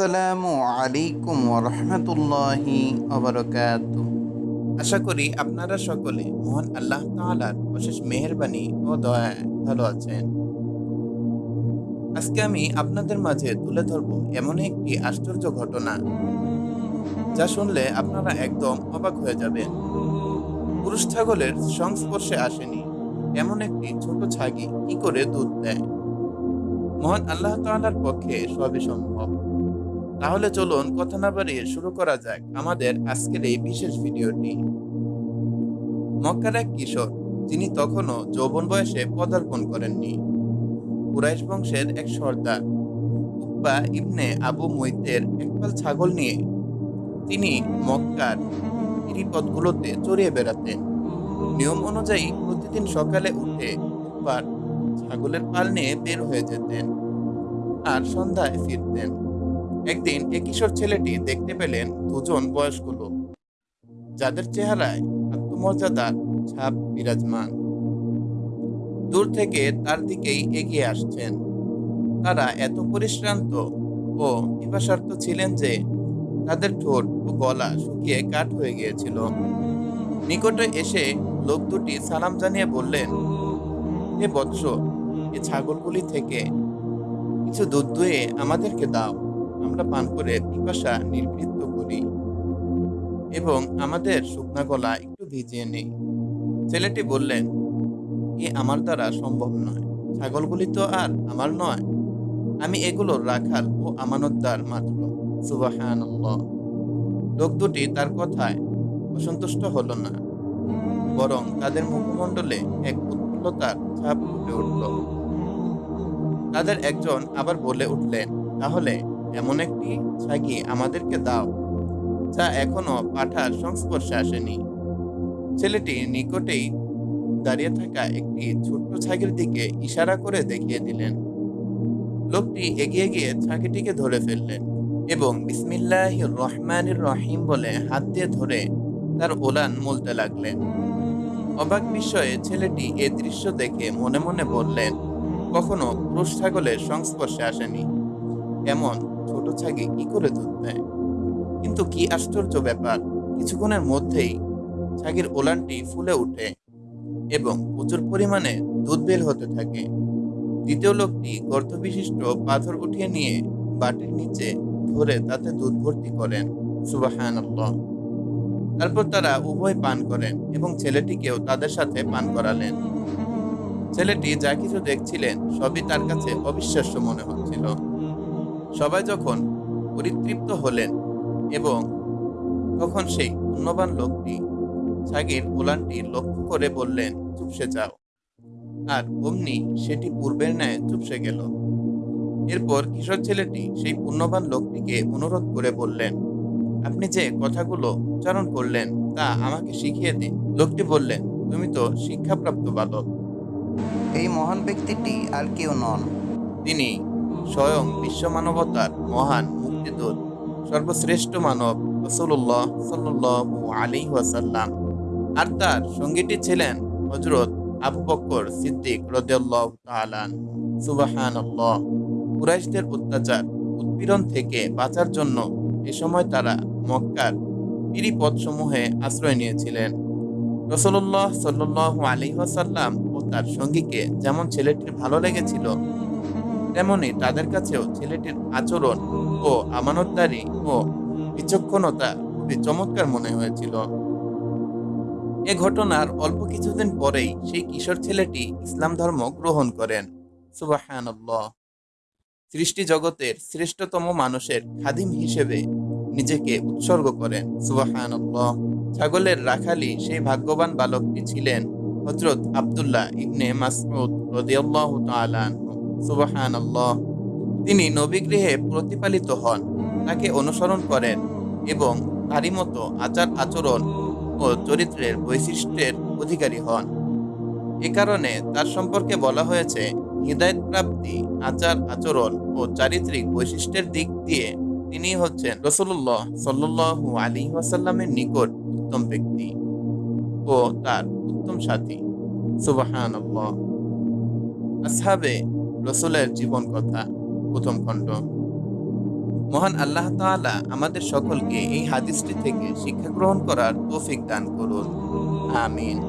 আসসালামু আলাইকুম রহমতুল্লাহি অবরকাত আশা করি আপনারা সকলে মহান আল্লাহ তাআলার অশেষ মেহেরবানি ও দয়ায় ভালো আছেন। আজকে আমি আপনাদের মাঝে তুলে ধরব এমন একটি আশ্চর্য ঘটনা, যা শুনলে আপনারা একদম অবাক হয়ে যাবেন। পুরুষ ছাগলের সংস্পর্শে আসেনি এমন একটি ছোট ছাগি কি করে দুধ দেয়? মহান আল্লাহ তাআলার পক্ষে সবই সম্ভব। তাহলে চলুন কথা না বাড়িয়ে শুরু করা যাক আমাদের আজকের এই বিশেষ ভিডিওটি। মক্কার এক কিশোর, যিনি তখনও যৌবন বয়সে পদার্পণ করেননি। কুরাইশ বংশের এক সর্দার, উকবা ইবনে আবু মৈতের একপাল ছাগল নিয়ে তিনি মক্কার গিরিপথগুলোতে চড়িয়ে বেড়াতেন। নিয়ম অনুযায়ী প্রতিদিন সকালে উঠে উকবার ছাগলের পাল নিয়ে বের হয়ে যেতেন আর সন্ধ্যায় ফিরতেন। একদিন এ কিশোর ছেলেটি দেখতে পেলেন দুজন বয়স্ক লোক। যাদের চেহারায় আত্মমর্যাদার ছাপ বিরাজমান। দূর থেকে তার দিকেই এগিয়ে আসছেন। তারা এত পরিশ্রান্ত ও পিপাসার্থ ছিলেন যে তাদের ঠোঁট ও গলা শুকিয়ে কাঠ হয়ে গিয়েছিল। নিকটে এসে লোক দুটি সালাম জানিয়ে বললেন, হে বৎস, এ ছাগলগুলি থেকে কিছু দুধ দুয়ে আমাদেরকে দাও। আমরা পান করে পিপাসা নির্বৃত্ত করি এবং আমাদের শুকনা গলা একটু ভিজিয়ে নেই। ছেলেটি বললেন, এ আমার দ্বারা সম্ভব নয়। ছাগলগুলি তো আর আমার নয়। আমি এগুলো রাখাল ও আমানতদার মাত্র। সুবাহান লোক দুটি তার কথায় অসন্তুষ্ট হলো না, বরং তাদের মুখমণ্ডলে এক উৎফুল্লতার ছাপ ফুটে উঠল। তাদের একজন আবার বলে উঠলেন, তাহলে এমন একটি ছাগি আমাদেরকে দাও, যা এখনও পাঠার সংস্পর্শে আসেনি। ছেলেটি নিকটেই দাঁড়িয়ে থাকা একটি ছোট্ট ছাগির দিকে ইশারা করে দেখিয়ে দিলেন। লোকটি এগিয়ে গিয়ে ছাগিটিকে ধরে ফেললেন এবং বিসমিল্লাহ রহমানির রহিম বলে হাত দিয়ে ধরে তার ওলান মলতে লাগলেন। অবাক বিস্ময়ে ছেলেটি এ দৃশ্য দেখে মনে মনে বললেন, কখনো পুরুষ ছাগলের সংস্পর্শে আসেনি। এমন ছোট ছাগি কি করে দুধ দেয়? কিন্তু কি আশ্চর্য ব্যাপার, কিছুক্ষণের মধ্যেই ছাগির ওলানটি ফুলে ওঠে এবং প্রচুর পরিমাণে দুধ বের হতে থাকে। দ্বিতীয় লোকটি গর্ত বিশিষ্ট পাথর উঠিয়ে নিয়ে বাটির নিচে ধরে তাতে দুধ ভর্তি করেন। সুবাহান তারপর তারা উভয় পান করেন এবং ছেলেটিকেও তাদের সাথে পান করালেন। ছেলেটি যা কিছু দেখছিলেন সবই তার কাছে অবিশ্বাস্য মনে হচ্ছিল। সবাই যখন পরিতৃপ্ত হলেন এবং তখন সেই পুণ্যবান লোকটি ছাগির ওলানটি লক্ষ্য করে বললেন চুপসে যাও। আর অমনি সেটি পূর্বের ন্যায় চুপসে গেল। এরপর কিশোর ছেলেটি সেই পুণ্যবান লোকটিকে অনুরোধ করে বললেন আপনি যে কথাগুলো উচ্চারণ করলেন তা আমাকে শিখিয়ে দিন। লোকটি বললেন তুমি তো শিক্ষাপ্রাপ্ত বালক। এই মহান ব্যক্তিটি আর কেউ নন। তিনি স্বয়ং বিশ্ব মানবতার মহান মুক্তিদূত, সর্বশ্রেষ্ঠ মানব রসুল্লাহ সাল্লু আলী ওয়াসাল্লাম। আর তার সঙ্গীটি ছিলেন হজরত আবু সিদ্দিক রদিয়াল্লাহ তালান সুবাহান কুরাইশদের অত্যাচার, উৎপীড়ন থেকে বাঁচার জন্য এ সময় তারা মক্কার পিরি পথসমূহে আশ্রয় নিয়েছিলেন। রসল্লাহ সাল্লু আলী ওয়াসাল্লাম ও তার সঙ্গীকে যেমন ছেলেটির ভালো লেগেছিল তেমনি তাদের কাছেও ছেলেটির আচরণ ও আমানতদারি ও বিচক্ষণতা খুবই চমৎকার মনে হয়েছিল। এ ঘটনার অল্প কিছুদিন পরেই সেই কিশোর ছেলেটি ইসলাম ধর্ম গ্রহণ করেন। সুবাহান সৃষ্টি জগতের শ্রেষ্ঠতম মানুষের খাদিম হিসেবে নিজেকে উৎসর্গ করেন। সুবাহান ছাগলের রাখালি সেই ভাগ্যবান বালকটি ছিলেন হজরত আবদুল্লাহ ইবনে মাসউদ রদিয়াল্লাহু তাআলা সুবাহান তিনি নবীগৃহে প্রতিপালিত হন, তাকে অনুসরণ করেন এবং তারই মতো আচার আচরণ ও চরিত্রের বৈশিষ্ট্যের অধিকারী হন। এ কারণে তার সম্পর্কে বলা হয়েছে হৃদায়ত প্রাপ্তি, আচার আচরণ ও চারিত্রিক বৈশিষ্ট্যের দিক দিয়ে তিনি হচ্ছেন রসুল্লাহ সাল্লু আলী ওয়াসাল্লামের নিকট উত্তম ব্যক্তি ও তার উত্তম সাথী। সুবাহান আসহাবে রসুলের জীবন কথা, প্রথম খণ্ড। মহান আল্লাহ তাআলা আমাদের সকলকে এই হাদিসটি থেকে শিক্ষা গ্রহণ করার তৌফিক দান করুন। আমিন।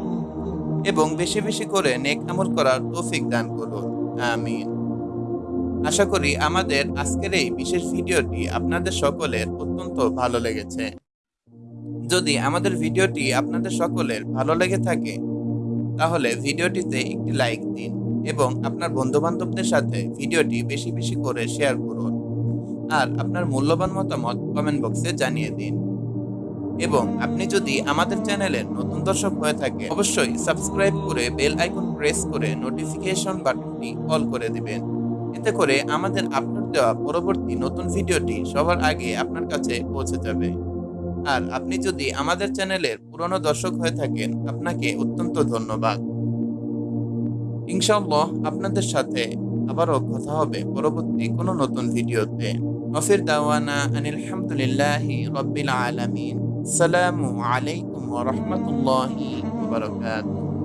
এবং বেশি বেশি করে নেক আমল করার তৌফিক দান করুন। আমিন। আশা করি আমাদের আজকের এই বিশেষ ভিডিওটি আপনাদের সকলের অত্যন্ত ভালো লেগেছে। যদি আমাদের ভিডিওটি আপনাদের সকলের ভালো লেগে থাকে, তাহলে ভিডিওটিতে একটি লাইক দিন। এবং আপনার বন্ধু বান্ধবদের সাথে ভিডিওটি বেশি বেশি করে শেয়ার করুন। আর আপনার মূল্যবান মতামত কমেন্ট বক্সে জানিয়ে দিন। এবং আপনি যদি আমাদের চ্যানেলের নতুন দর্শক হয়ে থাকে অবশ্যই সাবস্ক্রাইব করে বেল আইকন প্রেস করে নোটিফিকেশন বাটনটি অল করে দিবেন। এতে করে আমাদের আপলোড দেওয়া পরবর্তী নতুন ভিডিওটি সবার আগে আপনার কাছে পৌঁছে যাবে। আর আপনি যদি আমাদের চ্যানেলের পুরনো দর্শক হয়ে থাকেন, আপনাকে অত্যন্ত ধন্যবাদ। ইনশাআল্লাহ আপনাদের সাথে আবারও কথা হবে পরবর্তী কোনো নতুন ভিডিওতে। অফির দাওয়ানা আনিল হামদুলিল্লাহি রব্বিল আলামিন। সালামু আলাইকুম রাহমাতুল্লাহি ওয়া বারাকাতুহু।